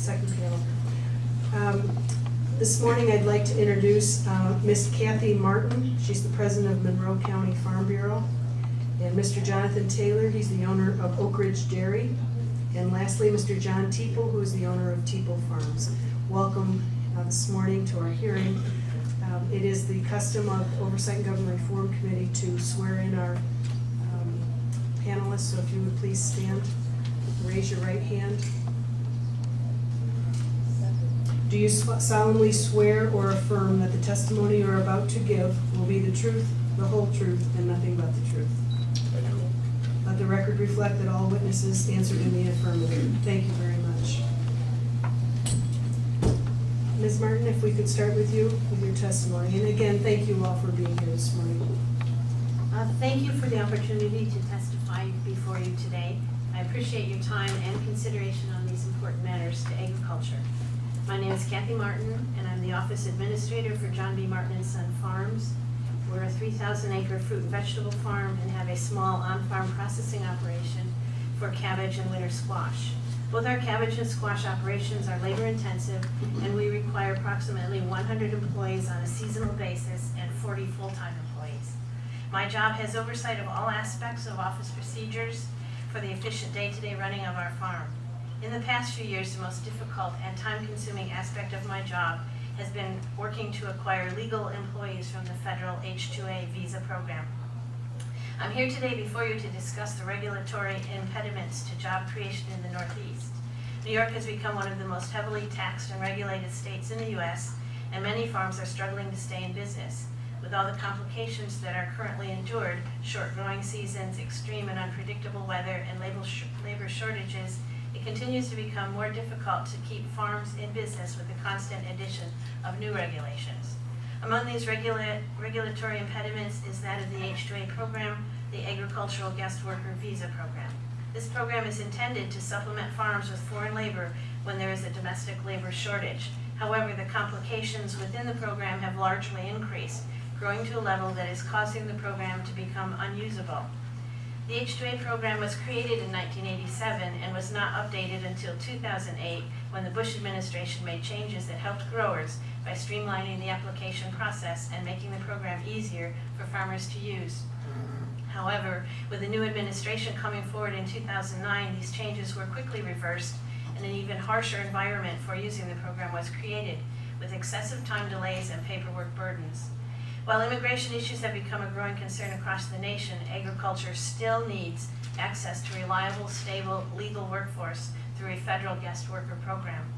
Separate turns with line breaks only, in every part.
second panel. Um, This morning, I'd like to introduce uh, Miss Kathy Martin. She's the president of Monroe County Farm Bureau. And Mr. Jonathan Taylor, he's the owner of Oak Ridge Dairy. And lastly, Mr. John Teeple, who is the owner of Teeple Farms. Welcome uh, this morning to our hearing. Um, It is the custom of Oversight and Government Reform Committee to swear in our um, panelists, so if you would please stand, raise your right hand. Do you solemnly swear or affirm that the testimony you are about to give will be the truth, the whole truth, and nothing but the truth?
I do.
Let the record reflect that all witnesses answered in the affirmative. Thank you very much. Ms. Martin, if we could start with you, with your testimony. And again, thank you all for being here this morning.
Uh, Thank you for the opportunity to testify before you today. I appreciate your time and consideration on these important matters to agriculture. My name is Kathy Martin, and I'm the office administrator for John B. Martin and Son Farms. We're a 3,000 acre fruit and vegetable farm and have a small on-farm processing operation for cabbage and winter squash. Both our cabbage and squash operations are labor intensive, and we require approximately 100 employees on a seasonal basis and 40 full-time employees. My job has oversight of all aspects of office procedures for the efficient day-to-day running of our farm. In the past few years, the most difficult and time-consuming aspect of my job has been working to acquire legal employees from the federal H-2A visa program. I'm here today before you to discuss the regulatory impediments to job creation in the Northeast. New York has become one of the most heavily taxed and regulated states in the U.S., and many farms are struggling to stay in business. With all the complications that are currently endured, short growing seasons, extreme and unpredictable weather, and labor sh- labor shortages, it continues to become more difficult to keep farms in business with the constant addition of new regulations. Among these regula- regulatory impediments is that of the H-2A program, the Agricultural Guest Worker Visa Program. This program is intended to supplement farms with foreign labor when there is a domestic labor shortage. However, the complications within the program have largely increased, growing to a level that is causing the program to become unusable. The H-2A program was created in 1987 and was not updated until 2008 when the Bush administration made changes that helped growers by streamlining the application process and making the program easier for farmers to use. However, with the new administration coming forward in 2009, these changes were quickly reversed and an even harsher environment for using the program was created, with excessive time delays and paperwork burdens. While immigration issues have become a growing concern across the nation, agriculture still needs access to reliable, stable, legal workforce through a federal guest worker program.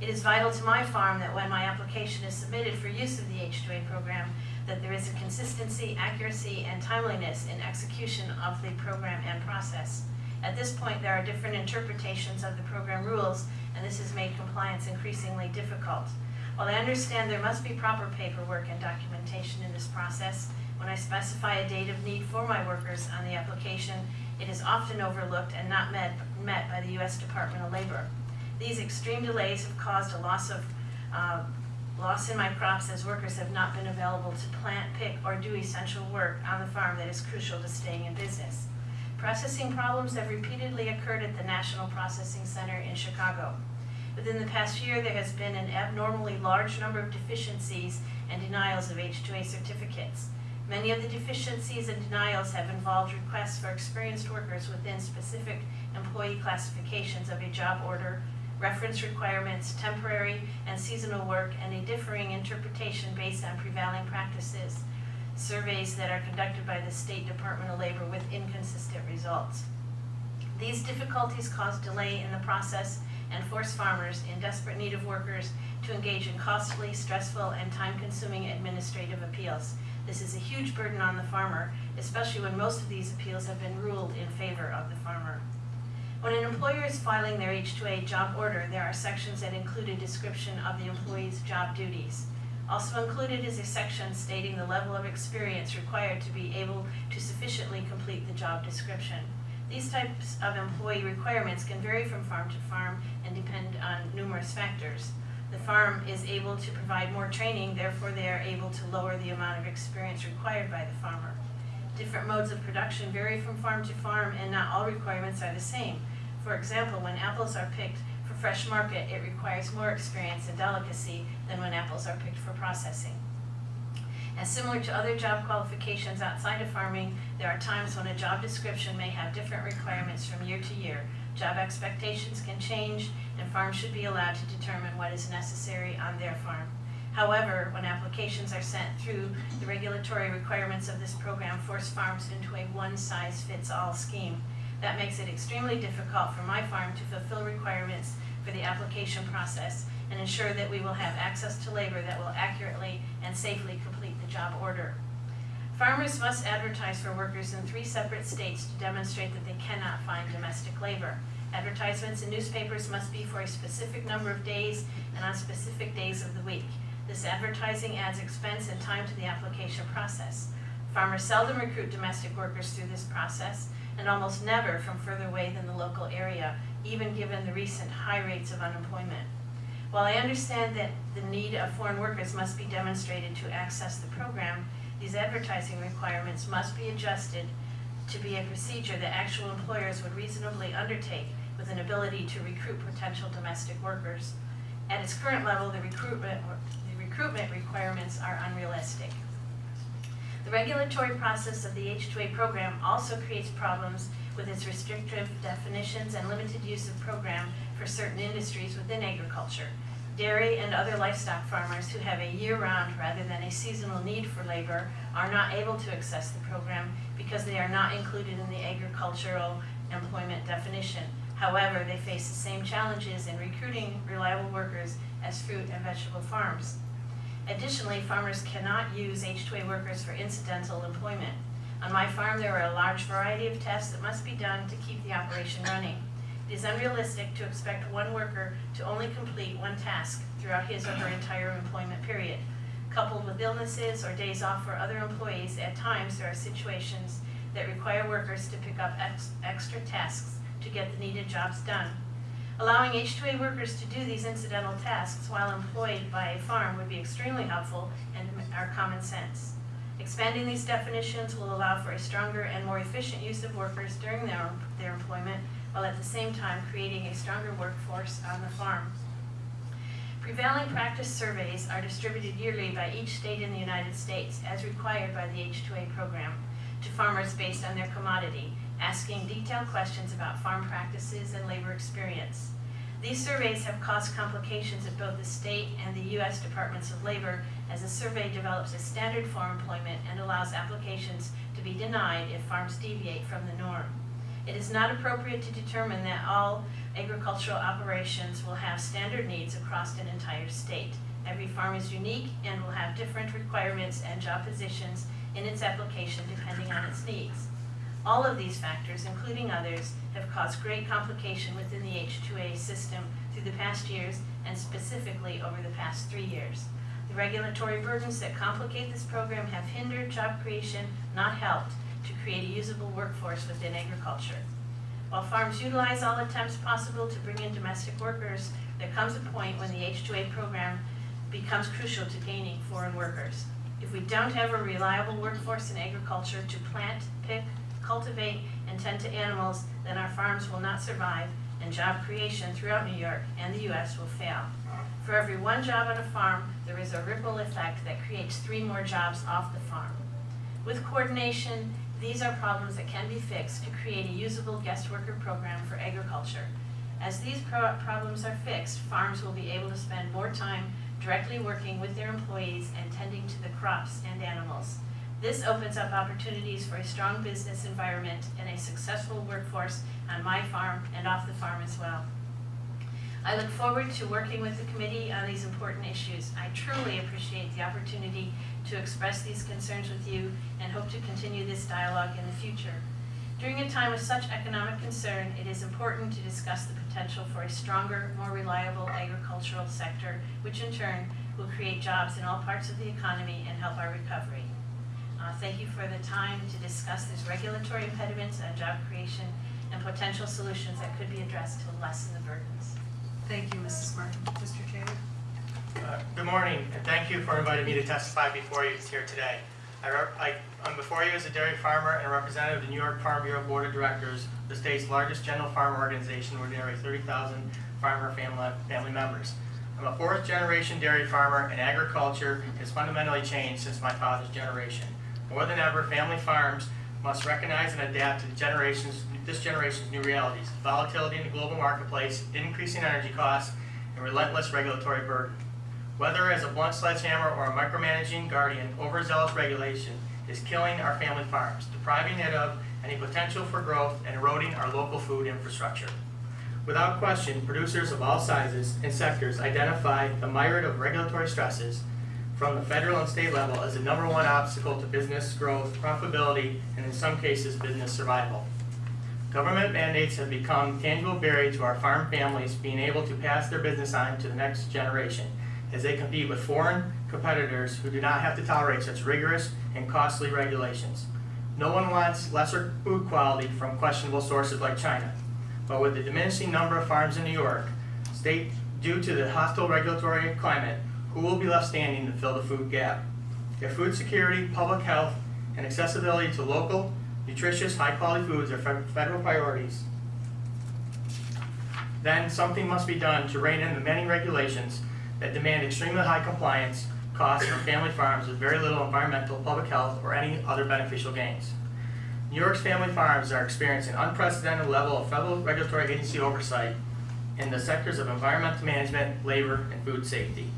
It is vital to my farm that when my application is submitted for use of the H-2A program, that there is a consistency, accuracy, and timeliness in execution of the program and process. At this point, there are different interpretations of the program rules, and this has made compliance increasingly difficult. While I understand there must be proper paperwork and documentation in this process, when I specify a date of need for my workers on the application, it is often overlooked and not met, met by the U.S. Department of Labor. These extreme delays have caused a loss of uh, loss in my crops as workers have not been available to plant, pick, or do essential work on the farm that is crucial to staying in business. Processing problems have repeatedly occurred at the National Processing Center in Chicago. Within the past year, there has been an abnormally large number of deficiencies and denials of H-2A certificates. Many of the deficiencies and denials have involved requests for experienced workers within specific employee classifications of a job order, reference requirements, temporary and seasonal work, and a differing interpretation based on prevailing practices, surveys that are conducted by the State Department of Labor with inconsistent results. These difficulties cause delay in the process and force farmers in desperate need of workers to engage in costly, stressful, and time-consuming administrative appeals. This is a huge burden on the farmer, especially when most of these appeals have been ruled in favor of the farmer. When an employer is filing their H-2A job order, there are sections that include a description of the employee's job duties. Also included is a section stating the level of experience required to be able to sufficiently complete the job description. These types of employee requirements can vary from farm to farm and depend on numerous factors. The farm is able to provide more training, therefore they are able to lower the amount of experience required by the farmer. Different modes of production vary from farm to farm and not all requirements are the same. For example, when apples are picked for fresh market, it requires more experience and delicacy than when apples are picked for processing. And similar to other job qualifications outside of farming, there are times when a job description may have different requirements from year to year. Job expectations can change, and farms should be allowed to determine what is necessary on their farm. However, when applications are sent through, the regulatory requirements of this program force farms into a one-size-fits-all scheme. That makes it extremely difficult for my farm to fulfill requirements for the application process and ensure that we will have access to labor that will accurately and safely complete job order. Farmers must advertise for workers in three separate states to demonstrate that they cannot find domestic labor. Advertisements in newspapers must be for a specific number of days and on specific days of the week. This advertising adds expense and time to the application process. Farmers seldom recruit domestic workers through this process and almost never from further away than the local area, even given the recent high rates of unemployment. While I understand that the need of foreign workers must be demonstrated to access the program, these advertising requirements must be adjusted to be a procedure that actual employers would reasonably undertake with an ability to recruit potential domestic workers. At its current level, the recruitment, the recruitment requirements are unrealistic. The regulatory process of the H-2A program also creates problems with its restrictive definitions and limited use of program for certain industries within agriculture. Dairy and other livestock farmers who have a year-round rather than a seasonal need for labor are not able to access the program because they are not included in the agricultural employment definition. However, they face the same challenges in recruiting reliable workers as fruit and vegetable farms. Additionally, farmers cannot use H-2A workers for incidental employment. On my farm, there are a large variety of tests that must be done to keep the operation running. It is unrealistic to expect one worker to only complete one task throughout his or her entire employment period. Coupled with illnesses or days off for other employees, at times there are situations that require workers to pick up ex extra tasks to get the needed jobs done. Allowing H-2A workers to do these incidental tasks while employed by a farm would be extremely helpful and are common sense. Expanding these definitions will allow for a stronger and more efficient use of workers during their, their employment, while at the same time creating a stronger workforce on the farm. Prevailing practice surveys are distributed yearly by each state in the United States, as required by the H-2A program, to farmers based on their commodity, asking detailed questions about farm practices and labor experience. These surveys have caused complications at both the state and the U.S. Departments of Labor as the survey develops a standard for employment and allows applications to be denied if farms deviate from the norm. It is not appropriate to determine that all agricultural operations will have standard needs across an entire state. Every farm is unique and will have different requirements and job positions in its application depending on its needs. All of these factors, including others, have caused great complication within the H-2A system through the past years and specifically over the past three years. The regulatory burdens that complicate this program have hindered job creation, not helped, to create a usable workforce within agriculture. While farms utilize all attempts possible to bring in domestic workers, there comes a point when the H-2A program becomes crucial to gaining foreign workers. If we don't have a reliable workforce in agriculture to plant, pick, cultivate, and tend to animals, then our farms will not survive and job creation throughout New York and the U.S. will fail. For every one job on a farm, there is a ripple effect that creates three more jobs off the farm. With coordination, these are problems that can be fixed to create a usable guest worker program for agriculture. As these pro problems are fixed, farms will be able to spend more time directly working with their employees and tending to the crops and animals. This opens up opportunities for a strong business environment and a successful workforce on my farm and off the farm as well. I look forward to working with the committee on these important issues. I truly appreciate the opportunity to express these concerns with you and hope to continue this dialogue in the future. During a time of such economic concern, it is important to discuss the potential for a stronger, more reliable agricultural sector, which in turn will create jobs in all parts of the economy and help our recovery. Uh, thank you for the time to discuss these regulatory impediments on job creation and potential solutions that could be addressed to lessen the burdens.
Thank you, Mrs. Martin. Mr. Taylor?
Uh, Good morning, and thank you for inviting me to testify before you here today. I I, I'm before you as a dairy farmer and a representative of the New York Farm Bureau Board of Directors, the state's largest general farm organization with nearly 30,000 farmer family, family members. I'm a fourth generation dairy farmer and agriculture has fundamentally changed since my father's generation. More than ever, family farms must recognize and adapt to generation's, this generation's new realities, volatility in the global marketplace, increasing energy costs, and relentless regulatory burden. Whether as a blunt sledgehammer or a micromanaging guardian, overzealous regulation is killing our family farms, depriving it of any potential for growth and eroding our local food infrastructure. Without question, producers of all sizes and sectors identify the myriad of regulatory stresses from the federal and state level as the number one obstacle to business growth, profitability, and in some cases, business survival. Government mandates have become tangible barrier to our farm families being able to pass their business on to the next generation as they compete with foreign competitors who do not have to tolerate such rigorous and costly regulations. No one wants lesser food quality from questionable sources like China. But with the diminishing number of farms in New York, state due to the hostile regulatory climate, who will be left standing to fill the food gap? If food security, public health, and accessibility to local, nutritious, high-quality foods are federal priorities, then something must be done to rein in the many regulations that demand extremely high compliance costs from family farms with very little environmental, public health, or any other beneficial gains. New York's family farms are experiencing unprecedented level of federal regulatory agency oversight in the sectors of environmental management, labor, and food safety.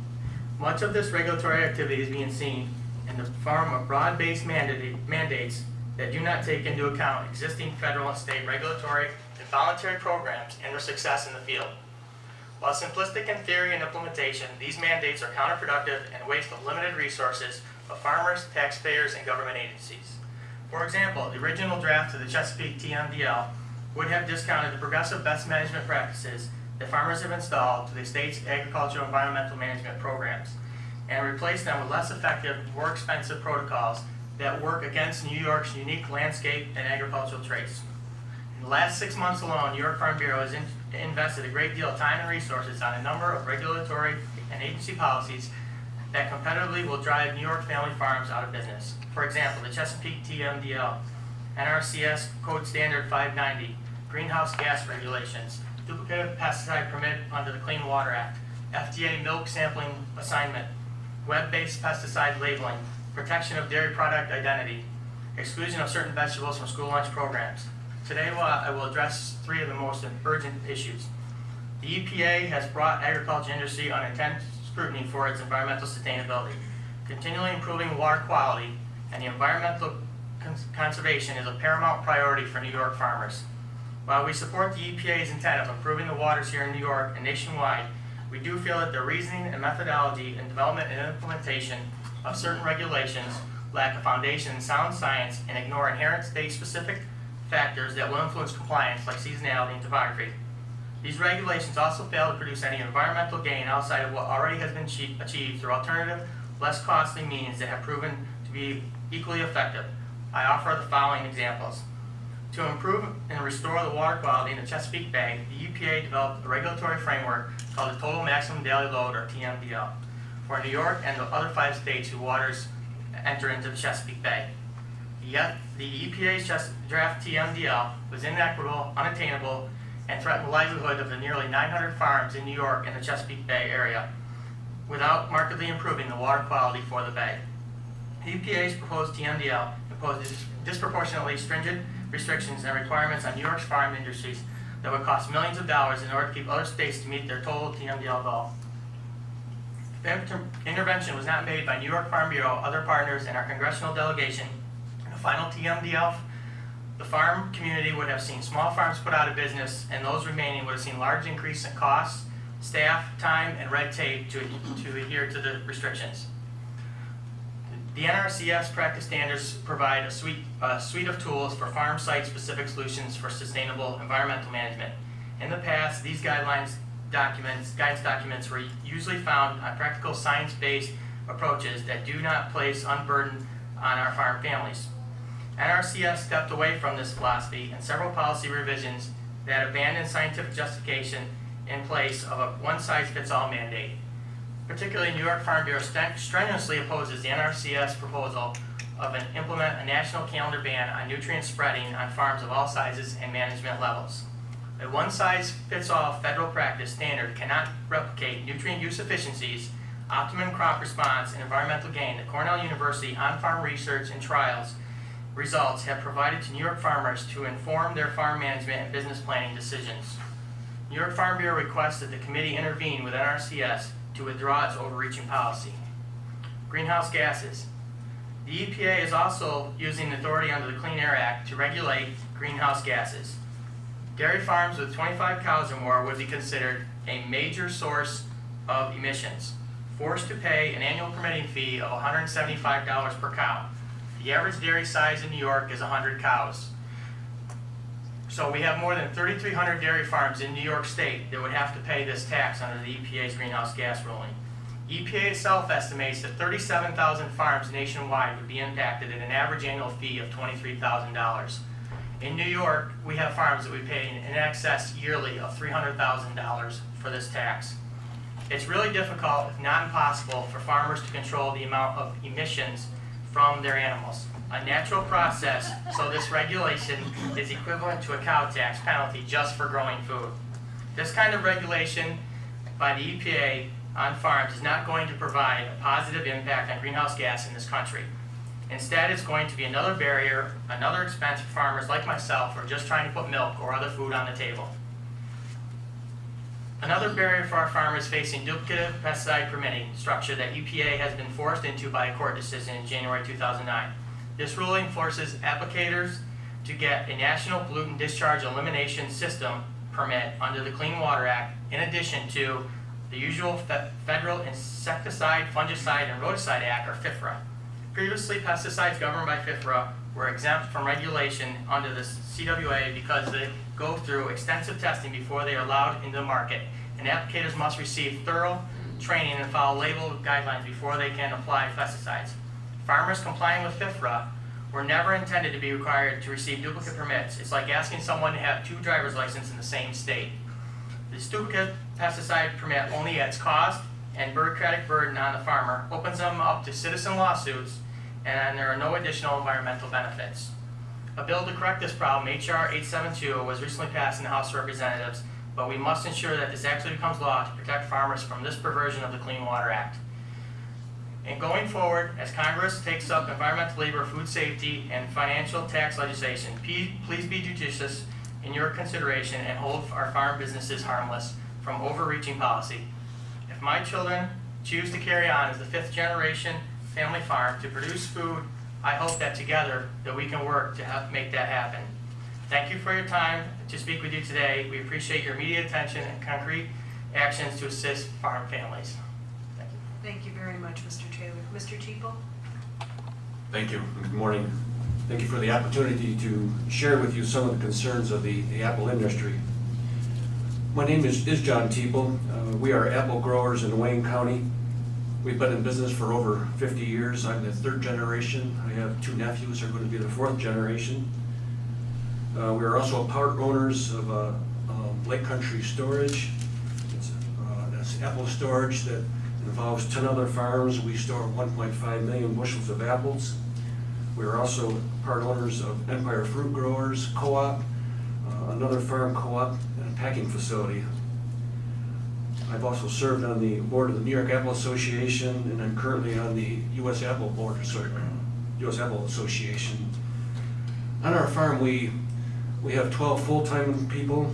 Much of this regulatory activity is being seen in the form of broad-based mandate- mandates that do not take into account existing federal and state regulatory and voluntary programs and their success in the field. While simplistic in theory and implementation, these mandates are counterproductive and waste of limited resources of farmers, taxpayers, and government agencies. For example, the original draft of the Chesapeake TMDL would have discounted the progressive best management practices that farmers have installed to the state's agricultural environmental management programs and replaced them with less effective, more expensive protocols that work against New York's unique landscape and agricultural traits. In the last six months alone, New York Farm Bureau has in- invested a great deal of time and resources on a number of regulatory and agency policies that competitively will drive New York family farms out of business. For example, the Chesapeake TMDL, NRCS Code Standard 590, greenhouse gas regulations, duplicative pesticide permit under the Clean Water Act, FDA milk sampling assignment, web-based pesticide labeling, protection of dairy product identity, exclusion of certain vegetables from school lunch programs. Today, I will address three of the most urgent issues. The EPA has brought agriculture industry on intense scrutiny for its environmental sustainability. Continually improving water quality and the environmental cons- conservation is a paramount priority for New York farmers. While we support the EPA's intent of improving the waters here in New York and nationwide, we do feel that the reasoning and methodology in development and implementation of certain regulations lack a foundation in sound science and ignore inherent state-specific factors that will influence compliance like seasonality and topography. These regulations also fail to produce any environmental gain outside of what already has been achieved through alternative, less costly means that have proven to be equally effective. I offer the following examples. To improve and restore the water quality in the Chesapeake Bay, the EPA developed a regulatory framework called the Total Maximum Daily Load, or TMDL, for New York and the other five states whose waters enter into the Chesapeake Bay. Yet, the EPA's draft TMDL was inequitable, unattainable, and threatened the livelihood of the nearly 900 farms in New York and the Chesapeake Bay area without markedly improving the water quality for the bay. The EPA's proposed TMDL imposes disproportionately stringent restrictions and requirements on New York's farm industries that would cost millions of dollars in order to keep other states to meet their total TMDL goal. Inter- intervention was not made by New York Farm Bureau, other partners, and our congressional delegation, in the final TMDL, the farm community would have seen small farms put out of business, and those remaining would have seen large increase in costs, staff, time, and red tape to, to adhere to the restrictions. The NRCS practice standards provide a suite, a suite of tools for farm site-specific solutions for sustainable environmental management. In the past, these guidelines documents, guidance documents were usually found on practical science-based approaches that do not place unburden on our farm families. NRCS stepped away from this philosophy and several policy revisions that abandoned scientific justification in place of a one-size-fits-all mandate. Particularly, New York Farm Bureau strenuously opposes the NRCS proposal of an implement a national calendar ban on nutrient spreading on farms of all sizes and management levels. A one-size-fits-all federal practice standard cannot replicate nutrient use efficiencies, optimum crop response, and environmental gain that Cornell University on-farm research and trials results have provided to New York farmers to inform their farm management and business planning decisions. New York Farm Bureau requests that the committee intervene with NRCS to withdraw its overreaching policy. Greenhouse gases. The EPA is also using authority under the Clean Air Act to regulate greenhouse gases. Dairy farms with 25 cows or more would be considered a major source of emissions, forced to pay an annual permitting fee of $175 per cow. The average dairy size in New York is 100 cows. So we have more than 3,300 dairy farms in New York State that would have to pay this tax under the EPA's greenhouse gas ruling. EPA itself estimates that 37,000 farms nationwide would be impacted at an average annual fee of $23,000. In New York, we have farms that we pay in excess yearly of $300,000 for this tax. It's really difficult, if not impossible, for farmers to control the amount of emissions from their animals. A natural process, so this regulation is equivalent to a cow tax penalty just for growing food. This kind of regulation by the EPA on farms is not going to provide a positive impact on greenhouse gas in this country. Instead, it's going to be another barrier, another expense for farmers like myself who are just trying to put milk or other food on the table. Another barrier for our farmers facing duplicative pesticide permitting structure that EPA has been forced into by a court decision in January 2009. This ruling forces applicators to get a national pollutant discharge elimination system permit under the Clean Water Act in addition to the usual fe- Federal Insecticide, Fungicide, and Rodenticide Act, or FIFRA. Previously, pesticides governed by FIFRA were exempt from regulation under the CWA because they go through extensive testing before they are allowed into the market, and applicators must receive thorough training and follow label guidelines before they can apply pesticides. Farmers complying with FIFRA were never intended to be required to receive duplicate permits. It's like asking someone to have two driver's licenses in the same state. This duplicate pesticide permit only adds cost and bureaucratic burden on the farmer, opens them up to citizen lawsuits, and there are no additional environmental benefits. A bill to correct this problem, HR 872, was recently passed in the House of Representatives, but we must ensure that this actually becomes law to protect farmers from this perversion of the Clean Water Act. And going forward, as Congress takes up environmental, labor, food safety, and financial tax legislation, please be judicious in your consideration and hold our farm businesses harmless from overreaching policy. If my children choose to carry on as the fifth generation family farm to produce food, I hope that together that we can work to help make that happen. Thank you for your time to speak with you today. We appreciate your immediate attention and concrete actions to assist farm families. Thank you.
Very much, Mr. Taylor. Mr. Teeple?
Thank you, good morning. Thank you for the opportunity to share with you some of the concerns of the, the apple industry. My name is, is John Teeple. Uh, we are apple growers in Wayne County. We've been in business for over 50 years. I'm the third generation. I have two nephews who are going to be the fourth generation. Uh, we are also part owners of uh, um, Lake Country Storage. It's, uh, apple storage that involves 10 other farms. We store 1.5 million bushels of apples. We are also part owners of Empire Fruit Growers Co-op, uh, another farm co-op, and a packing facility. I've also served on the board of the New York Apple Association, and I'm currently on the U.S. Apple Board, sorry, U.S. Apple Association. On our farm, we, we have 12 full-time people,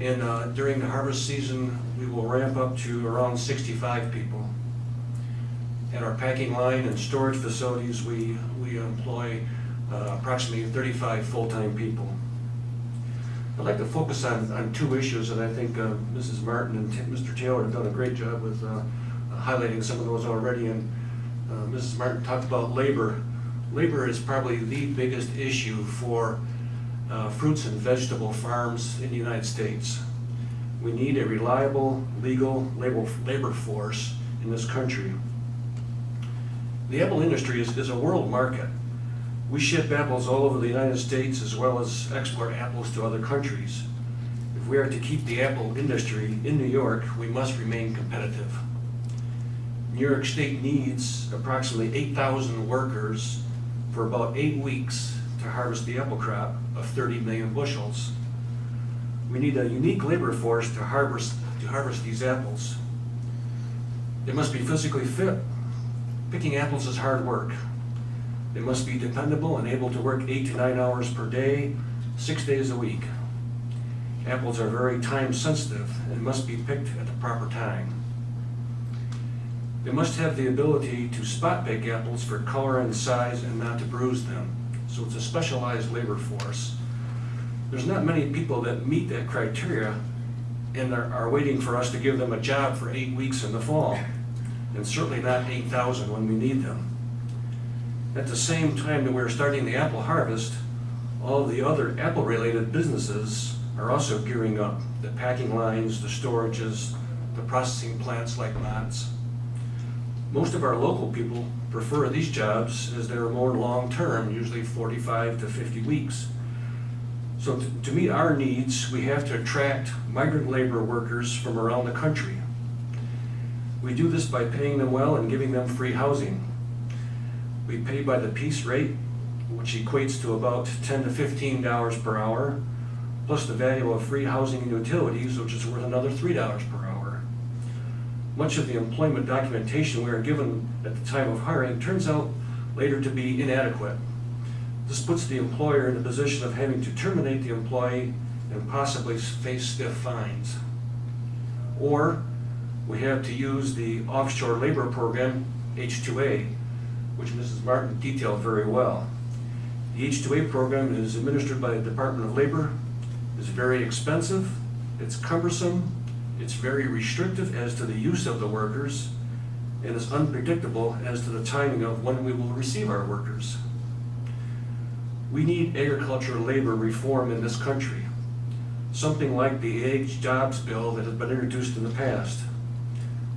and uh, during the harvest season, we will ramp up to around 65 people. At our packing line and storage facilities, we, we employ uh, approximately 35 full-time people. I'd like to focus on, on two issues, and I think uh, Mrs. Martin and Ti- Mr. Taylor have done a great job with uh, highlighting some of those already. And uh, Mrs. Martin talked about labor. Labor is probably the biggest issue for uh, fruits and vegetable farms in the United States. We need a reliable, legal labor, labor force in this country. The apple industry is, is a world market. We ship apples all over the United States as well as export apples to other countries. If we are to keep the apple industry in New York, we must remain competitive. New New York State needs approximately 8,000 workers for about eight weeks to harvest the apple crop of 30 million bushels. We need a unique labor force to harvest, to harvest these apples. They must be physically fit. Picking apples is hard work. They must be dependable and able to work eight to nine hours per day, six days a week. Apples are very time sensitive and must be picked at the proper time. They must have the ability to spot pick apples for color and size and not to bruise them. So it's a specialized labor force. There's not many people that meet that criteria and are, are waiting for us to give them a job for eight weeks in the fall. And certainly not eight thousand when we need them. At the same time that we're starting the apple harvest, all the other apple-related businesses are also gearing up. The packing lines, the storages, the processing plants like Mott's. Most of our local people prefer these jobs as they're more long-term, usually 45 to 50 weeks. So to- meet our needs, we have to attract migrant labor workers from around the country. We do this by paying them well and giving them free housing. We pay by the piece rate, which equates to about 10 to 15 dollars per hour, plus the value of free housing and utilities, which is worth another 3 dollars per hour. Much of the employment documentation we are given at the time of hiring turns out later to be inadequate. This puts the employer in the position of having to terminate the employee and possibly face stiff fines. Or we have to use the offshore labor program, H-2A, which Mrs. Martin detailed very well. The H-2A program is administered by the Department of Labor, is very expensive, it's cumbersome, it's very restrictive as to the use of the workers, and is unpredictable as to the timing of when we will receive our workers. We need agricultural labor reform in this country, something like the AgJOBS Bill that has been introduced in the past.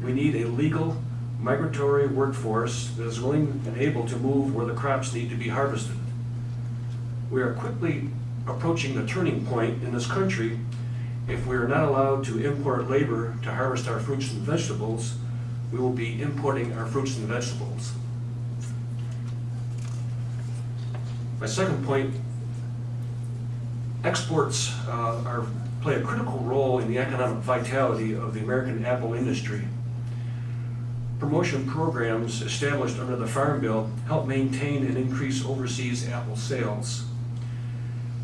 We need a legal migratory workforce that is willing and able to move where the crops need to be harvested. We are quickly approaching the turning point in this country if we are not allowed to import labor to harvest our fruits and vegetables, we will be importing our fruits and vegetables. My second point, exports uh, are, play a critical role in the economic vitality of the American apple industry. Promotion programs established under the Farm Bill help maintain and increase overseas apple sales.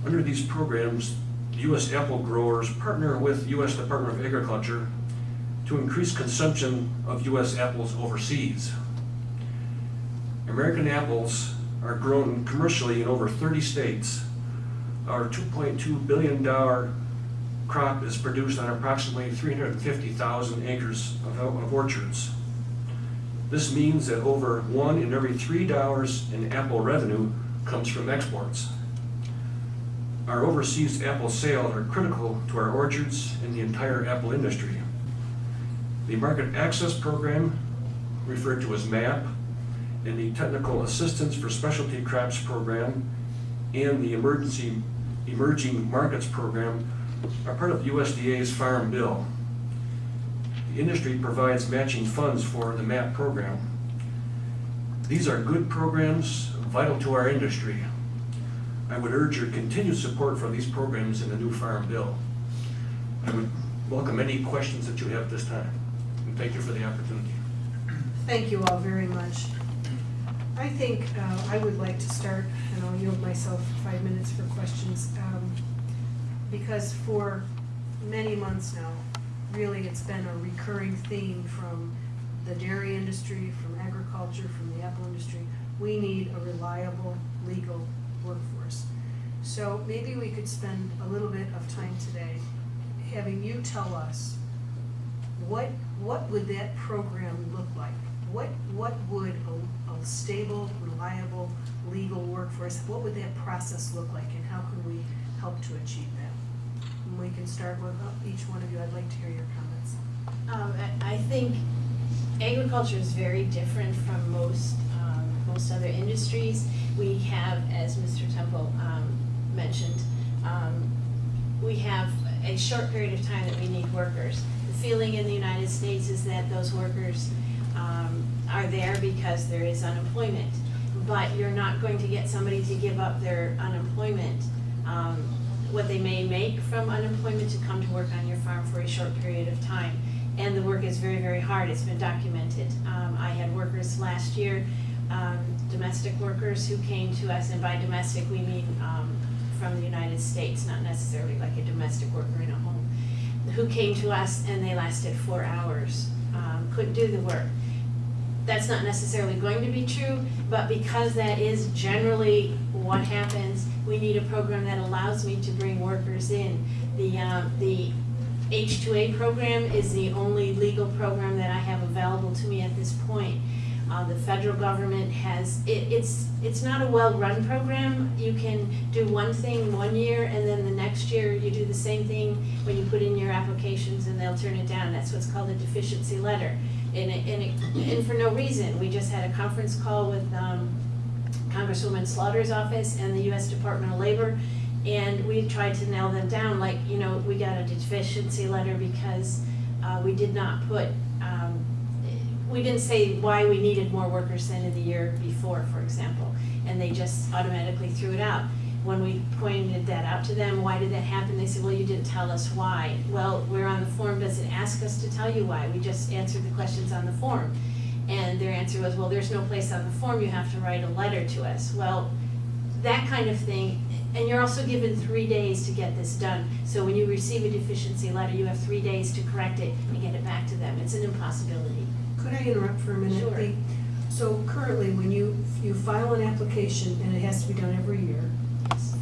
Under these programs, U.S. apple growers partner with U.S. Department of Agriculture to increase consumption of U.S. apples overseas. American apples are grown commercially in over 30 states. Our $2.2 billion crop is produced on approximately 350,000 acres of of orchards. This means that over one in every three dollars in apple revenue comes from exports. Our overseas apple sales are critical to our orchards and the entire apple industry. The Market Access Program, referred to as MAP, and the Technical Assistance for Specialty Crops Program, and the Emergency Emerging Markets Program are part of USDA's Farm Bill. The industry provides matching funds for the MAP program. These are good programs, vital to our industry. I would urge your continued support for these programs in the new Farm Bill. I would welcome any questions that you have this time, and thank you for the opportunity.
Thank you all very much. I think uh, I would like to start, and I'll yield myself five minutes for questions, um, because for many months now, really, it's been a recurring theme from the dairy industry, from agriculture, from the apple industry. We need a reliable, legal workforce. So maybe we could spend a little bit of time today having you tell us what, what would that program look like? What, what would a, a stable, reliable, legal workforce, what would that process look like and how can we help to achieve that? And we can start with uh, each one of you, I'd like to hear your comments.
Um, I, I think agriculture is very different from most, um, most other industries. We have, as Mr. Temple, um, mentioned, um, we have a short period of time that we need workers. The feeling in the United States is that those workers, um, are there because there is unemployment. But you're not going to get somebody to give up their unemployment, um, what they may make from unemployment to come to work on your farm for a short period of time. And the work is very, very hard, it's been documented. Um, I had workers last year, um, domestic workers who came to us, and by domestic, we mean, um, from the United States, not necessarily like a domestic worker in a home, who came to us and they lasted four hours, um, couldn't do the work. That's not necessarily going to be true, but because that is generally what happens, we need a program that allows me to bring workers in. The, um, the H2A program is the only legal program that I have available to me at this point. Uh, the federal government has, it, it's, it's not a well-run program. You can do one thing one year and then the next year you do the same thing when you put in your applications and they'll turn it down. That's what's called a deficiency letter. And it, and it, and for no reason. We just had a conference call with, um, Congresswoman Slaughter's office and the US Department of Labor. And we tried to nail them down, like, you know, we got a deficiency letter because, uh, we did not put, um, we didn't say why we needed more workers than in the year before, for example, and they just automatically threw it out. When we pointed that out to them, why did that happen, they said, well, you didn't tell us why. Well, we're on the form, does it ask us to tell you why? We just answered the questions on the form. And their answer was, well, there's no place on the form, you have to write a letter to us. Well, that kind of thing, and you're also given three days to get this done. So when you receive a deficiency letter, you have three days to correct it and get it back to them. It's an impossibility.
Could I interrupt for a minute?
Sure.
The- So currently, when you, you file an application, and it has to be done every year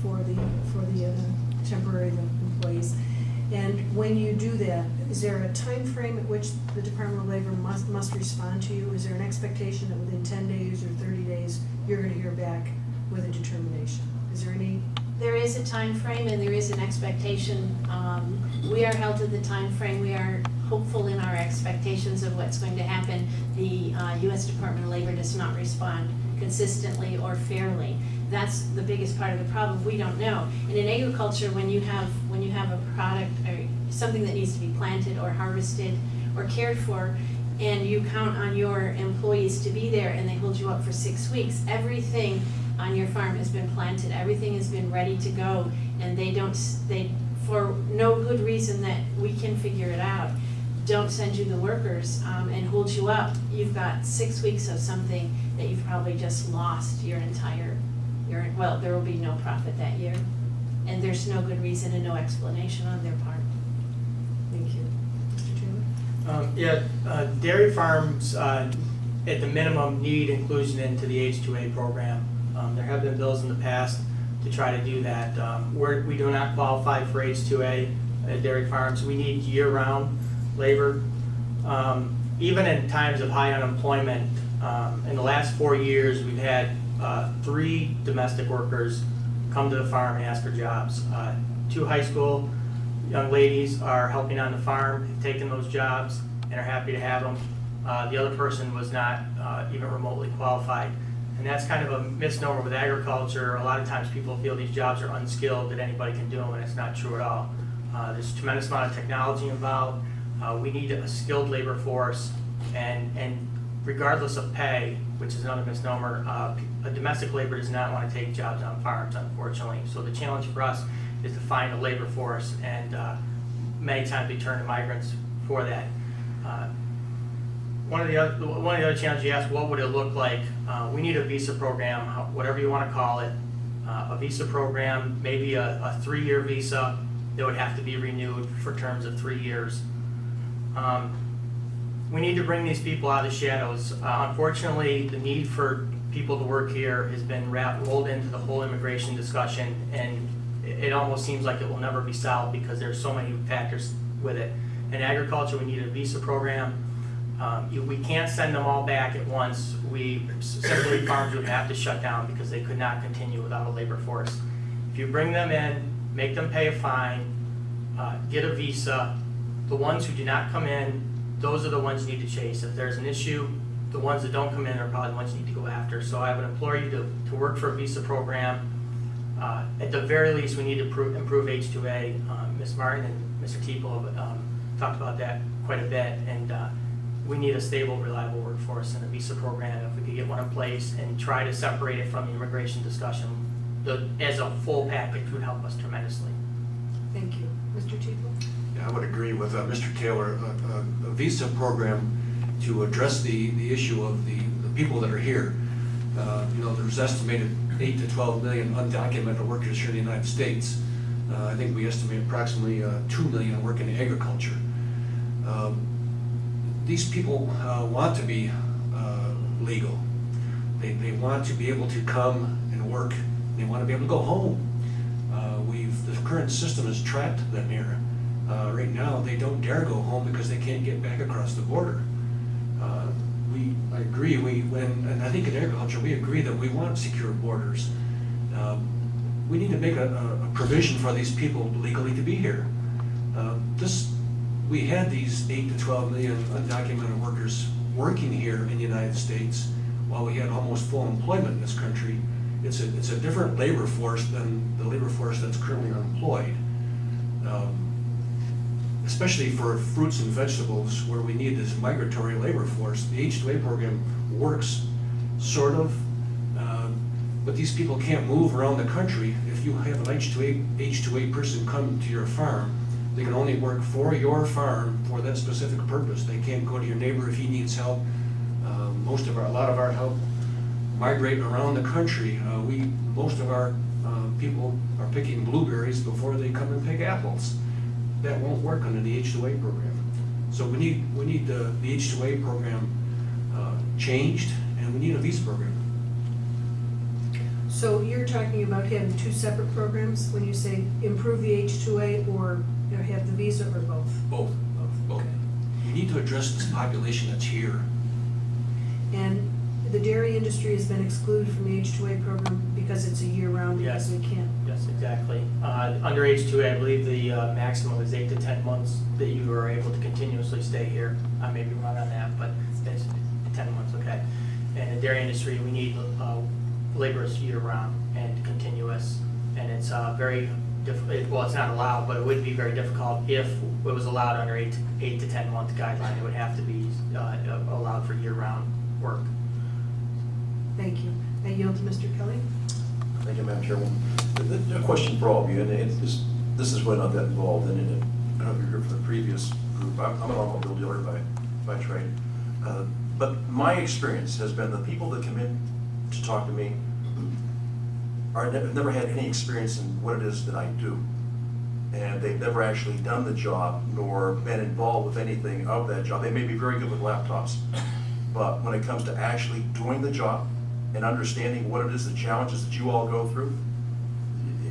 for the, for the uh, temporary employees, and when you do that, is there a time frame at which the Department of Labor must, must respond to you? Is there an expectation that within ten days or thirty days, you're gonna hear back with a determination? Is there any,
There is a time frame and there is an expectation. Um, We are held to the time frame. We are hopeful in our expectations of what's going to happen. The uh, US Department of Labor does not respond consistently or fairly. That's the biggest part of the problem. We don't know. And in agriculture, when you have, when you have a product or something that needs to be planted or harvested or cared for, and you count on your employees to be there and they hold you up for six weeks, everything on your farm has been planted, everything has been ready to go, and they don't, they, for no good reason that we can figure it out, don't send you the workers, um, and hold you up, you've got six weeks of something that you've probably just lost your entire, your, well, there will be no profit that year. And there's no good reason and no explanation on their part.
thank you. Mr. Taylor?
Um, Yeah, uh, dairy farms, uh, at the minimum, need inclusion into the H2A program. Um, There have been bills in the past to try to do that. Um, we do not qualify for H2A at dairy farms. We need year-round labor. Um, Even in times of high unemployment, um, in the last four years, we've had uh, three domestic workers come to the farm and ask for jobs. Uh, Two high school young ladies are helping on the farm, taken those jobs, and are happy to have them. Uh, The other person was not uh, even remotely qualified. And that's kind of a misnomer with agriculture. A lot of times people feel these jobs are unskilled, that anybody can do them, and it's not true at all. Uh, There's a tremendous amount of technology involved. Uh, We need a skilled labor force, and, and regardless of pay, which is another misnomer, uh, a domestic labor does not want to take jobs on farms, unfortunately. So the challenge for us is to find a labor force, and uh, many times we turn to migrants for that. Uh, One of the other, one of the other challenges you asked, what would it look like? Uh, We need a visa program, whatever you want to call it. Uh, A visa program, maybe a, a three-year visa that would have to be renewed for terms of three years. Um, we need to bring these people out of the shadows. Uh, Unfortunately, the need for people to work here has been wrapped, rolled into the whole immigration discussion, and it it almost seems like it will never be solved because there's so many factors with it. In agriculture, we need a visa program. Um, We can't send them all back at once. We, simply farms would have to shut down because they could not continue without a labor force. If you bring them in, make them pay a fine, uh, get a visa, the ones who do not come in, those are the ones you need to chase. If there's an issue, the ones that don't come in are probably the ones you need to go after. So I would implore you to, to work for a visa program. Uh, At the very least, we need to improve, improve H2A. Um, Ms. Martin and Mr. Teeple um, talked about that quite a bit. And uh, we need a stable, reliable workforce and a visa program. If we could get one in place and try to separate it from the immigration discussion, the, as a full package would help us tremendously.
Thank you. Mr. Tebow?
Yeah, I would agree with uh, Mr. Taylor. A- A a visa program to address the, the issue of the, the people that are here. Uh, You know, there's estimated eight to 12 million undocumented workers here in the United States. Uh, I think we estimate approximately uh, 2 million work in agriculture. Um, These people uh, want to be uh, legal. They, they want to be able to come and work. They want to be able to go home. Uh, We've, the current system has trapped them here. Uh, Right now, they don't dare go home because they can't get back across the border. Uh, We, I agree, we, when, and I think in agriculture, we agree that we want secure borders. Um, We need to make a, a- provision for these people legally to be here. Uh, This, we had these eight to twelve million undocumented workers working here in the United States while we had almost full employment in this country. It's a, it's a different labor force than the labor force that's currently unemployed. Um, Especially for fruits and vegetables where we need this migratory labor force. The H-2A program works, sort of, um, but these people can't move around the country. If you have an H-2A, H-2A person come to your farm, they can only work for your farm for that specific purpose. They can't go to your neighbor if he needs help. Uh, Most of our, a lot of our help migrate around the country. Uh, We, most of our uh, people are picking blueberries before they come and pick apples. That won't work under the H-2A program. So we need, we need the, the H-2A program uh, changed, and we need a visa program.
So you're talking about having two separate programs when you say improve the H-2A or you have the visa or both?
Both. Both.
Okay.
We need to address this population that's here.
And the dairy industry has been excluded from the H-2A program because it's a year-round, because
Yes.
we can't.
Yes, exactly. Uh, Under H-2A, I believe the uh, maximum is eight to 10 months that you are able to continuously stay here. I may be wrong on that, but it's 10 months, okay. And the dairy industry, we need uh, laborers year-round and continuous, and it's uh, very, diff- it- well, it's not allowed, but it would be very difficult if it was allowed under eight, eight to 10-month guideline. It would have to be uh, allowed for year-round work.
Thank you. I yield to Mr. Kelly.
Thank you, Madam Chairwoman. Th- th- A question for all of you, and it's, this, this is when I got involved in it. I don't know if you're here for the previous group. I'm, I'm an automobile dealer by, by trade. Uh, But my experience has been the people that come in to talk to me are, have never had any experience in what it is that I do. And they've never actually done the job nor been involved with anything of that job. They may be very good with laptops. But when it comes to actually doing the job and understanding what it is, the challenges that you all go through,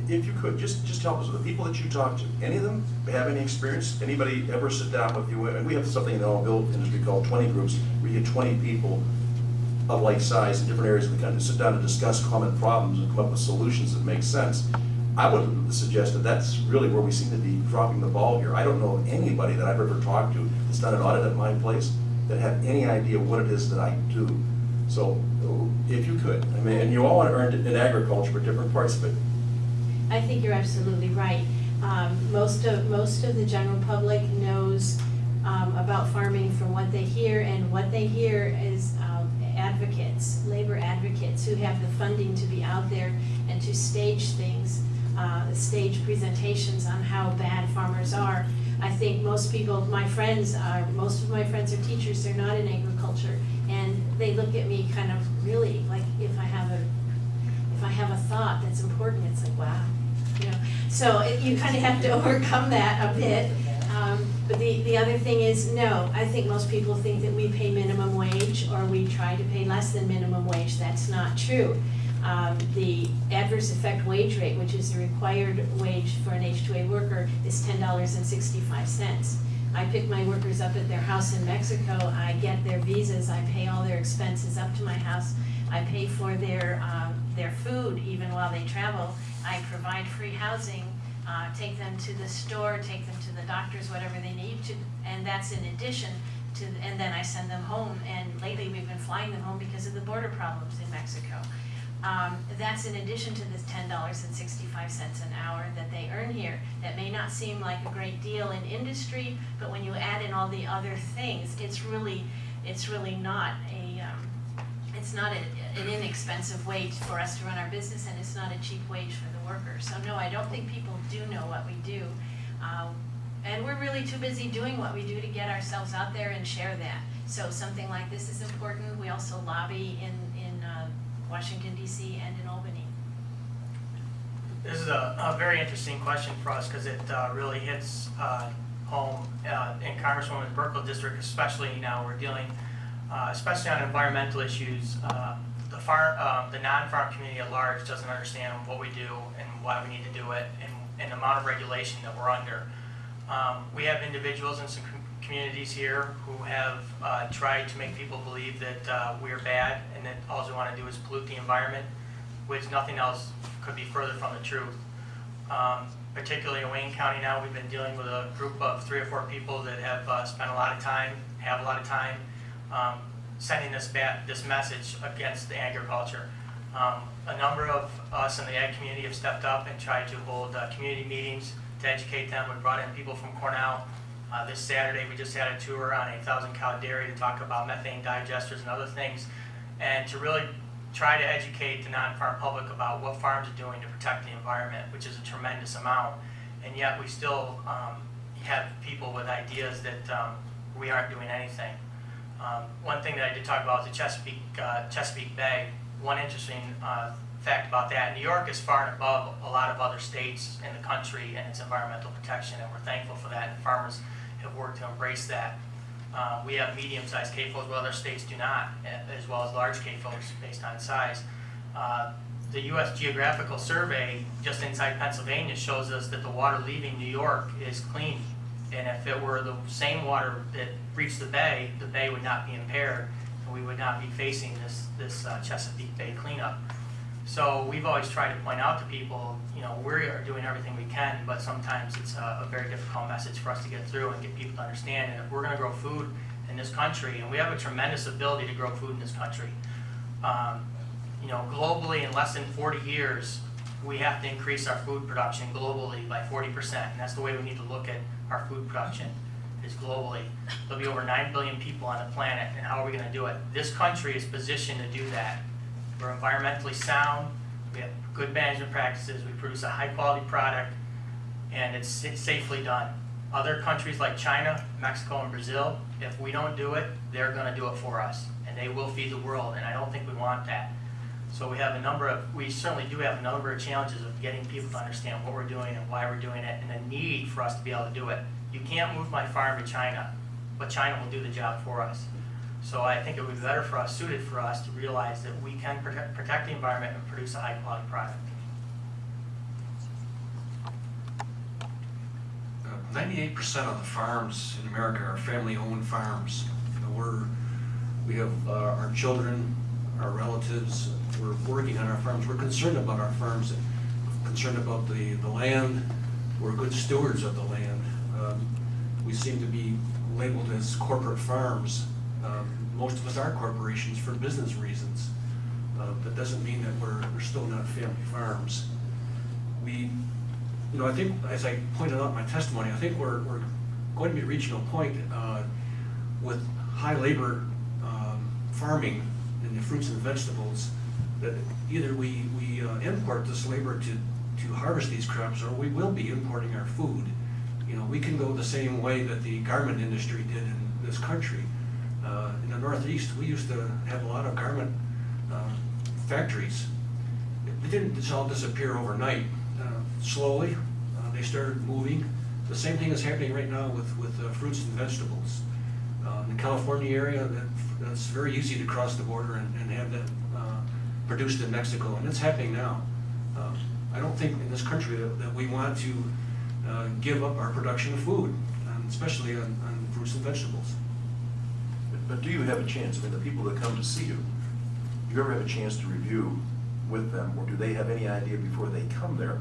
if you could, just, just help us with the people that you talk to. Any of them have any experience? Anybody ever sit down with you? And we have something in the automobile industry called twenty groups, where you get twenty people of like size in different areas of the country, sit down and discuss common problems and come up with solutions that make sense. I would suggest that that's really where we seem to be dropping the ball here. I don't know anybody that I've ever talked to that's done an audit at my place that have any idea what it is that I do. So if you could, I mean, and you all want earned it in agriculture, but different parts of it.
I think you're absolutely right. Um, most of, most of the general public knows, um, about farming from what they hear, and what they hear is, advocates, labor advocates who have the funding to be out there and to stage things, uh, stage presentations on how bad farmers are. I think most people, my friends are, most of my friends are teachers, they're not in agriculture, and they look at me kind of really, like, if I have a if I have a thought that's important, it's like, wow, you know. So it- you kind of have to overcome that a bit. Um, But the, the other thing is, no, I think most people think that we pay minimum wage or we try to pay less than minimum wage. That's not true. Um, The adverse effect wage rate, which is the required wage for an H-2A worker, is ten dollars and sixty-five cents. I pick my workers up at their house in Mexico, I get their visas, I pay all their expenses up to my house. I pay for their, um, their food even while they travel. I provide free housing, uh, take them to the store, take them to the doctors, whatever they need to, and that's in addition to, and then I send them home. And lately, we've been flying them home because of the border problems in Mexico. Um, that's in addition to the ten dollars and sixty-five cents an hour that they earn here. That may not seem like a great deal in industry, but when you add in all the other things, it's really, it's really not a, um, it's not a- an inexpensive wage for us to run our business, and it's not a cheap wage for the worker. So no, I don't think people do know what we do. Um, And we're really too busy doing what we do to get ourselves out there and share that. So something like this is important. We also lobby in, in uh, Washington DC and in Albany.
This is a, a very interesting question for us because it uh, really hits uh, home uh, in Congresswoman Buerkle district, especially now we're dealing, uh, especially on environmental issues. The farm, uh, the non-farm community at large doesn't understand what we do and why we need to do it and, and the amount of regulation that we're under. Um, We have individuals in some com- communities here who have uh, tried to make people believe that uh, we are bad and that all we want to do is pollute the environment, which nothing else could be further from the truth. Um, Particularly in Wayne County now, we've been dealing with a group of three or four people that have uh, spent a lot of time, have a lot of time, um, sending this this message against the agriculture. Um, A number of us in the ag community have stepped up and tried to hold uh, community meetings to educate them. We brought in people from Cornell. Uh, This Saturday, we just had a tour on a thousand cow dairy to talk about methane digesters and other things. And to really try to educate the non-farm public about what farms are doing to protect the environment, which is a tremendous amount. And yet, we still um, have people with ideas that um, we aren't doing anything. Um, One thing that I did talk about was the Chesapeake, uh, Chesapeake Bay. One interesting uh, fact about that, New York is far and above a lot of other states in the country in its environmental protection, and we're thankful for that, and farmers have worked to embrace that. Uh, We have medium-sized CAFOs, where other states do not, as well as large CAFOs based on size. Uh, The U.S. Geographical Survey, just inside Pennsylvania, shows us that the water leaving New York is clean. And if it were the same water that reached the bay, the bay would not be impaired, and we would not be facing this, this uh, Chesapeake Bay cleanup. So we've always tried to point out to people, you know, we are doing everything we can, but sometimes it's a, a very difficult message for us to get through and get people to understand. And if we're gonna grow food in this country, and we have a tremendous ability to grow food in this country, um, you know, globally, in less than forty years, we have to increase our food production globally by forty percent, and that's the way we need to look at our food production, globally. There'll be over nine billion people on the planet, and how are we gonna do it? This country is positioned to do that. We're environmentally sound, we have good management practices, we produce a high-quality product, and it's sa- safely done. Other countries like China, Mexico, and Brazil, if we don't do it, they're gonna do it for us, and they will feed the world, and I don't think we want that. So we have a number of, we certainly do have a number of challenges of getting people to understand what we're doing and why we're doing it, and the need for us to be able to do it. You can't move my farm to China, but China will do the job for us. So I think it would be better for us, suited for us, to realize that we can protect, protect the environment and produce a high-quality product.
Ninety-eight percent of the farms in America are family-owned farms. You know, we're, we have uh, our children, our relatives, we're working on our farms, we're concerned about our farms, concerned about the, the land, we're good stewards of the land. Um, We seem to be labeled as corporate farms. Um, Most of us are corporations for business reasons. Uh, That doesn't mean that we're, we're still not family farms. We, you know, I think, as I pointed out in my testimony, I think we're, we're going to be reaching a point uh, with high labor um, farming in the fruits and vegetables, that either we, we uh, import this labor to, to harvest these crops, or we will be importing our food. You know, we can go the same way that the garment industry did in this country. Uh, In the Northeast, we used to have a lot of garment uh, factories. It didn't just all disappear overnight. Uh, Slowly, uh, they started moving. The same thing is happening right now with, with uh, fruits and vegetables. In the California area, that, that's very easy to cross the border and, and have that produced in Mexico, and it's happening now. I don't think in this country that, that we want to uh, give up our production of food, um, especially on, on fruits and vegetables.
But- But do you have a chance, I mean, the people that come to see you, do you ever have a chance to review with them, or do they have any idea before they come there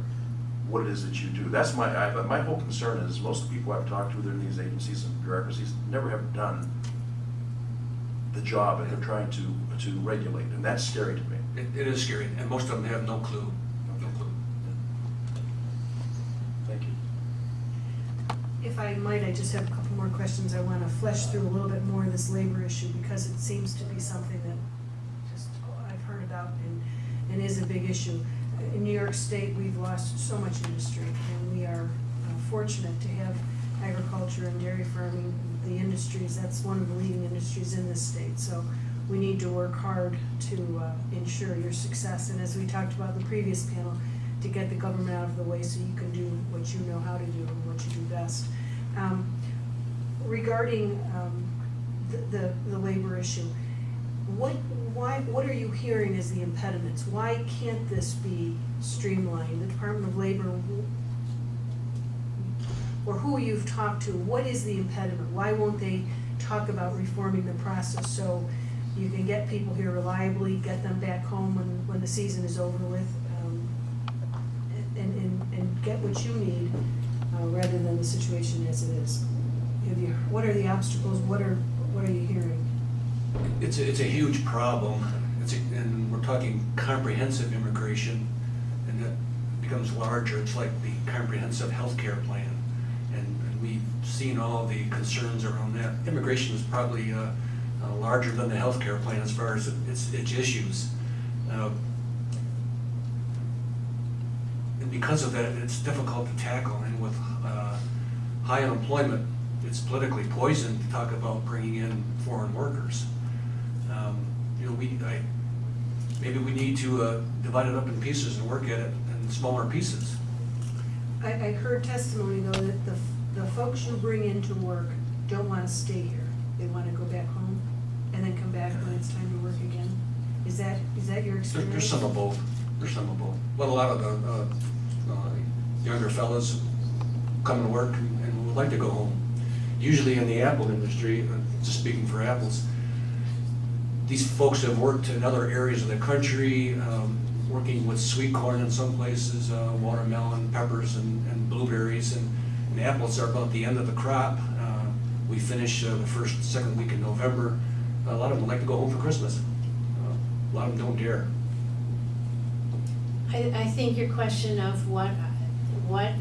what it is that you do? That's my, I, my whole concern is, most of the people I've talked to, they're in these agencies and bureaucracies, never have done the job that they're trying to, to regulate, and that's scary to me.
It, it is scary, and most of them have no clue.
Thank you.
If I might, I just have a couple more questions. I want to flesh through a little bit more of this labor issue because it seems to be something that just I've heard about and, and is a big issue. In New York State, we've lost so much industry and we are uh, fortunate to have agriculture and dairy farming, the industries, that's one of the leading industries in this state. So we need to work hard to uh, ensure your success. And as we talked about in the previous panel, to get the government out of the way so you can do what you know how to do and what you do best. Um, Regarding um, the, the, the labor issue, what, why, what are you hearing as the impediments? Why can't this be streamlined? The Department of Labor, or who you've talked to, what is the impediment? Why won't they talk about reforming the process so you can get people here reliably, get them back home when, when the season is over with? um, and, and, and get what you need, uh, rather than the situation as it is. Have you, what are the obstacles, what are, what are you hearing?
It's, a- it's a huge problem, it's, a- and we're talking comprehensive immigration, and that becomes larger, it's like the comprehensive healthcare plan. And we've seen all the concerns around that. Immigration is probably uh, uh, larger than the healthcare plan as far as its, its issues. Uh, And because of that, it's difficult to tackle, and with uh, high unemployment, it's politically poisoned to talk about bringing in foreign workers. Um, You know, we, I, maybe we need to uh, divide it up in pieces and work at it in smaller pieces.
I, I heard testimony though that the, the folks you bring into work don't wanna stay here. They wanna go back home and then come back when it's time to work again. Is that, is that your
There-
experience?
There's some of both, there's some of both. But a lot of the uh, younger fellas come to work and and would like to go home. Usually in the apple industry, uh, just speaking for apples, these folks have worked in other areas of the country, um, working with sweet corn in some places, uh, watermelon, peppers, and and blueberries, and and apples are about the end of the crop. Uh, We finish uh, the first, second week in November. A lot of them like to go home for Christmas. Uh, A lot of them don't dare.
I, I think your question of what, what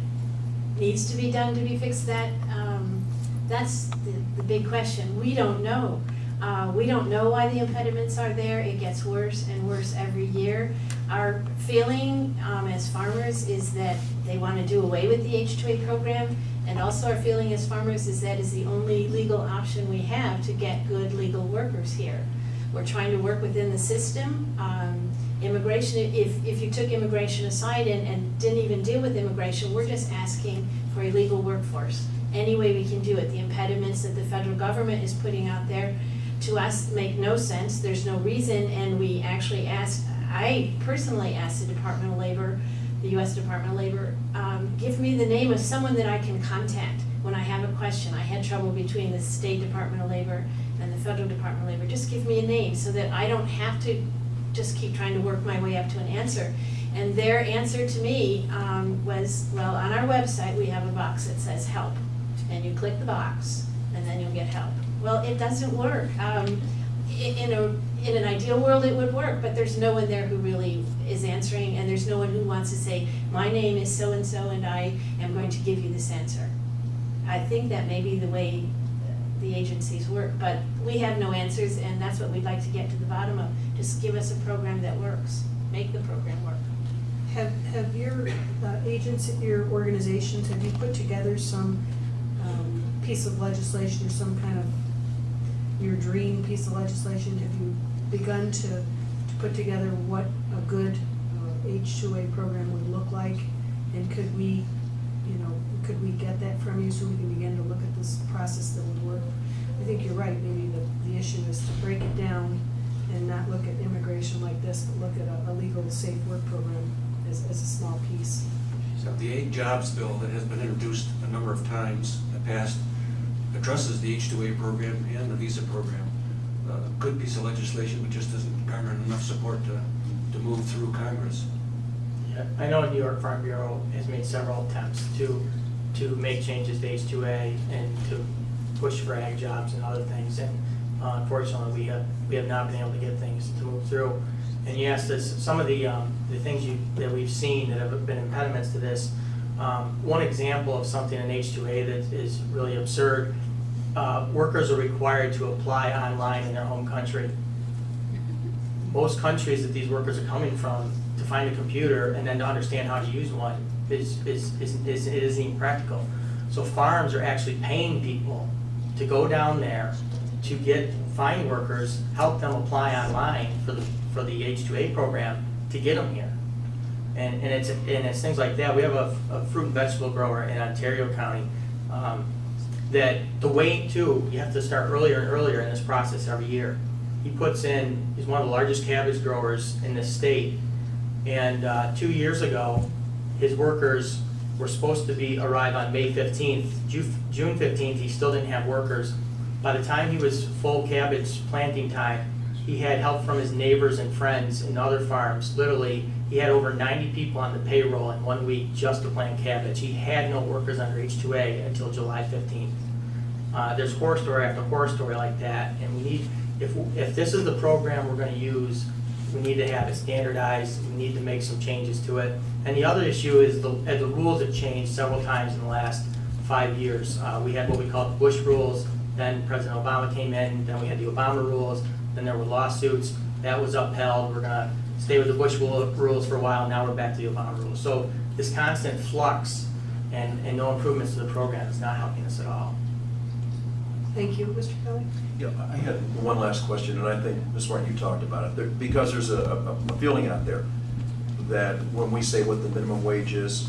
needs to be done to be fixed, that, um, that's the, the big question. We don't know. Uh, we don't know why the impediments are there. It gets worse and worse every year. Our feeling, um, as farmers is that they wanna do away with the H two A program. And also our feeling as farmers is that is the only legal option we have to get good legal workers here. We're trying to work within the system. Um, immigration, if, if you took immigration aside and, and didn't even deal with immigration, we're just asking for a legal workforce. Any way we can do it. The impediments that the federal government is putting out there to us make no sense. There's no reason, and we actually asked, I personally asked the Department of Labor, the US Department of Labor, um, give me the name of someone that I can contact when I have a question. I had trouble between the State Department of Labor and the Federal Department of Labor. Just give me a name so that I don't have to just keep trying to work my way up to an answer. And their answer to me um, was, well, on our website, we have a box that says help. And you click the box, and then you'll get help. Well, it doesn't work. Um, In a, in an ideal world, it would work, but there's no one there who really is answering, and there's no one who wants to say, my name is so-and-so, and I am going to give you this answer. I think that may be the way the agencies work, but we have no answers, and that's what we'd like to get to the bottom of. Just give us a program that works, make the program work.
Have, have your uh, agents, your organizations, have you put together some um, piece of legislation or some kind of your dream piece of legislation? Have you begun to, to put together what a good H2A program would look like? And could we, you know, could we get that from you so we can begin to look at this process that would work? I think you're right, maybe the, the issue is to break it down and not look at immigration like this, but look at a, a legal safe work program as, as a small piece.
So the AgJOBS bill that has been introduced a number of times in the past addresses the H-2A program and the visa program. A good piece of legislation, but just doesn't garner enough support to, to move through Congress.
I know New York Farm Bureau has made several attempts to, to make changes to H2A and to push for AgJOBS and other things. And uh, unfortunately, we have, we have not been able to get things to move through. And asked us, some of the, um, the things you, that we've seen that have been impediments to this. Um, one example of something in H two A that is really absurd, uh, workers are required to apply online in their home country. Most countries that these workers are coming from, to find a computer and then to understand how to use one is, is, is, is, it isn't even practical. So farms are actually paying people to go down there to get, find workers, help them apply online for the, for the H two A program to get them here. And, and it's, and it's things like that. We have a, a fruit and vegetable grower in Ontario County, um, that the wait too, you have to start earlier and earlier in this process every year. He puts in, he's one of the largest cabbage growers in the state. And, uh, two years ago, his workers were supposed to be, arrive on May fifteenth. June fifteenth, he still didn't have workers. By the time he was full cabbage planting time, he had help from his neighbors and friends in other farms. Literally, he had over ninety people on the payroll in one week just to plant cabbage. He had no workers under H two A until July fifteenth. Uh, there's horror story after horror story like that, and we need, if, if this is the program we're gonna use, we need to have it standardized, we need to make some changes to it. And the other issue is the, the rules have changed several times in the last five years. Uh, we had what we call the Bush rules, then President Obama came in, then we had the Obama rules, then there were lawsuits, that was upheld, we're gonna stay with the Bush rules for a while, now we're back to the Obama rules. So this constant flux and, and no improvements to the program is not helping us at all.
Thank you, Mr. Kelly.
Yeah, I had one last question, and I think, Ms. Martin, you talked about it, There- because there's a, a feeling out there that when we say what the minimum wage is,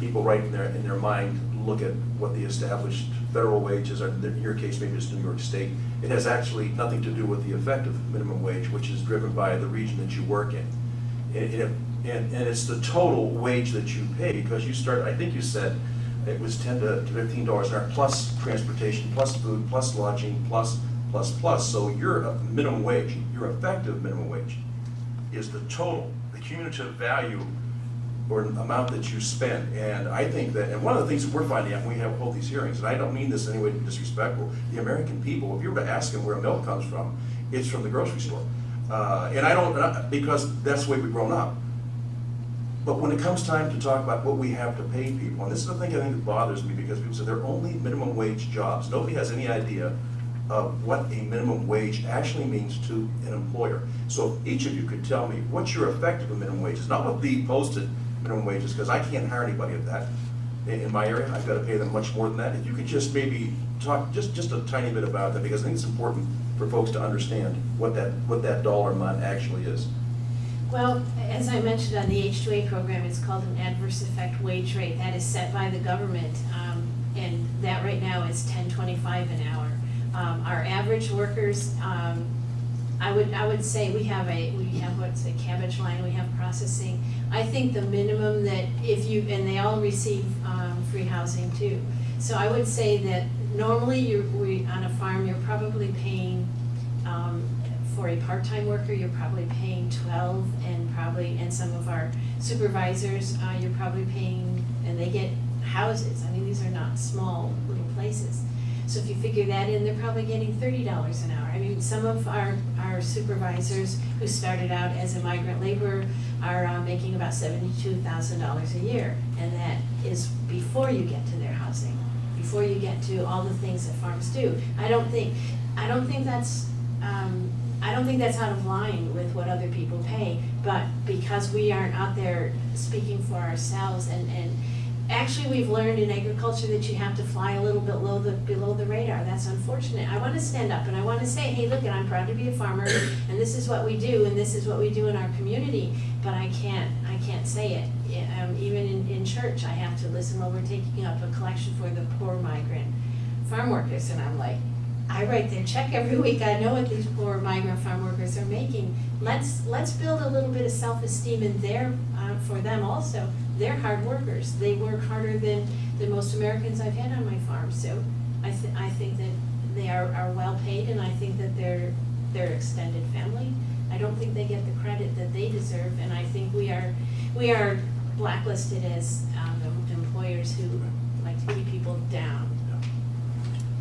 people right in their, in their mind look at what the established federal wages are, in your case, maybe it's New York State. It has actually nothing to do with the effective minimum wage, which is driven by the region that you work in. And- and, and it's the total wage that you pay, because you start, I think you said, it was ten to fifteen dollars an hour, plus transportation, plus food, plus lodging, plus, plus, plus. So your minimum wage, your effective minimum wage is the total, the cumulative value or amount that you spend. And I think that, and one of the things that we're finding out when we have, hold these hearings, and I don't mean this in any way disrespectful, the American people, if you were to ask them where milk comes from, it's from the grocery store. Uh, and I don't, because that's the way we've grown up. But when it comes time to talk about what we have to pay people, and this is the thing I think that bothers me, because people say they're only minimum wage jobs. Nobody has any idea of what a minimum wage actually means to an employer. So if each of you could tell me, what's your effective minimum wage is, not what the posted minimum wage is, because I can't hire anybody at that. In, in my area, I've got to pay them much more than that. If you could just maybe talk just, just a tiny bit about that, because I think it's important for folks to understand what that, what that dollar amount actually is.
Well, as I mentioned on the H2A program, it's called an adverse effect wage rate. That is set by the government, um, and that right now is ten twenty-five an hour. Um, Our average workers, um, I would, I would say we have a, we have what's a cabbage line, we have processing. I think the minimum that if you, and they all receive um, free housing too. So I would say that normally you're, we, on a farm, you're probably paying um, for a part-time worker, you're probably paying twelve, and probably, and some of our supervisors, uh, you're probably paying, and they get houses, I mean, these are not small little places. So if you figure that in, they're probably getting thirty dollars an hour. I mean, some of our, our supervisors who started out as a migrant laborer are uh, making about seventy-two thousand dollars a year, and that is before you get to their housing, before you get to all the things that farms do. I don't think, I don't think that's, um, I don't think that's out of line with what other people pay, but because we aren't out there speaking for ourselves and, and actually, we've learned in agriculture that you have to fly a little bit below the, below the radar. That's unfortunate. I wanna stand up and I wanna say, hey, look, I'm proud to be a farmer and this is what we do and this is what we do in our community, but I can't, I can't say it. Um, even in, in church, I have to listen while we're taking up a collection for the poor migrant farm workers, and I'm like, I write their check every week, I know what these poor migrant farm workers are making. Let's, let's build a little bit of self-esteem in there, uh, for them also. They're hard workers, they work harder than, than most Americans I've had on my farm, so I thi- I think that they are, are well paid, and I think that they're, they're extended family. I don't think they get the credit that they deserve, and I think we are, we are blacklisted as, um, employers who like to keep people down.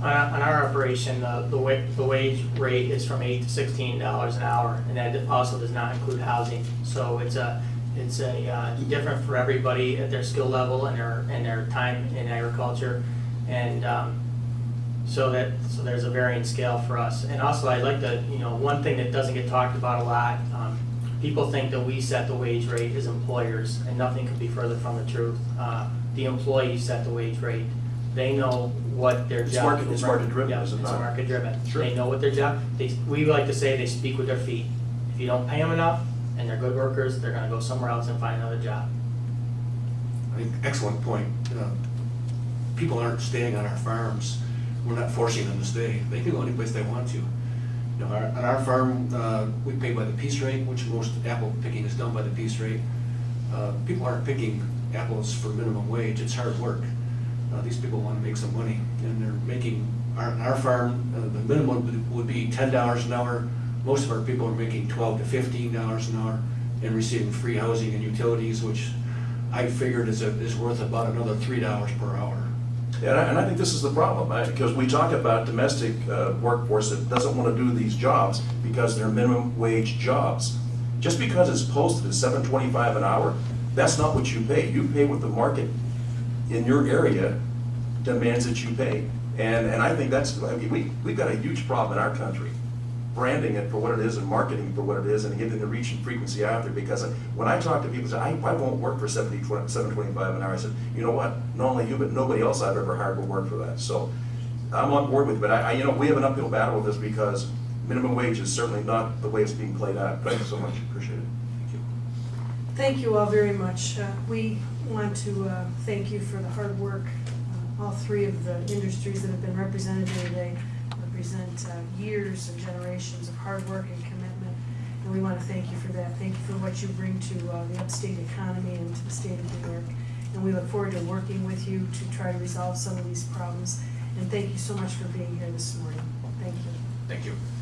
On, our- on our operation, uh, the wa, the wage rate is from eight to sixteen dollars an hour, and that also does not include housing. So it's a, it's a, uh, different for everybody at their skill level and their, and their time in agriculture. And, um, so that, so there's a varying scale for us. And also, I'd like to, you know, one thing that doesn't get talked about a lot, um, people think that we set the wage rate as employers, and nothing could be further from the truth. Uh, The employees set the wage rate. They know what their
It's
job.
market- it's market driven,
Yeah, It's
not?
market driven.
Sure.
They know what their job, they, we like to say they speak with their feet. If you don't pay them enough, and they're good workers, they're gonna go somewhere else and find another job.
I think, excellent point. Uh, People aren't staying on our farms. We're not forcing them to stay. They can go any place they want to. You know, our, on our farm, uh, we pay by the piece rate, which most apple picking is done by the piece rate. Uh, People aren't picking apples for minimum wage, it's hard work. Uh, These people want to make some money, and they're making, our, our farm, uh, the minimum would- be ten dollars an hour. Most of our people are making twelve to fifteen dollars an hour and receiving free housing and utilities, which I figured is, a- is worth about another three dollars per hour.
And I, and I think this is the problem, right? because we talk about domestic uh, workforce that doesn't want to do these jobs because they're minimum wage jobs. Just because it's posted at seven twenty-five an hour, that's not what you pay. You pay what the market in your area demands that you pay. And, and I think that's, I mean, we, we've got a huge problem in our country, branding it for what it is and marketing for what it is and getting the reach and frequency out there. Because when I talk to people, say, I, I won't work for seventy, seven twenty-five an hour, I said, you know what? Not only you, but nobody else I've ever hired will work for that. So I'm on board with it, but I, I, you know, we have an uphill battle with this because minimum wage is certainly not the way it's being played out. Thank you so much, appreciate it.
Thank you.
Thank you all very much. Uh, We want to uh, thank you for the hard work. Uh, All three of the industries that have been represented here today represent uh, years and generations of hard work and commitment. And we want to thank you for that. Thank you for what you bring to uh, the upstate economy and to the state of New York. And we look forward to working with you to try to resolve some of these problems. And thank you so much for being here this morning. Thank you.
Thank you.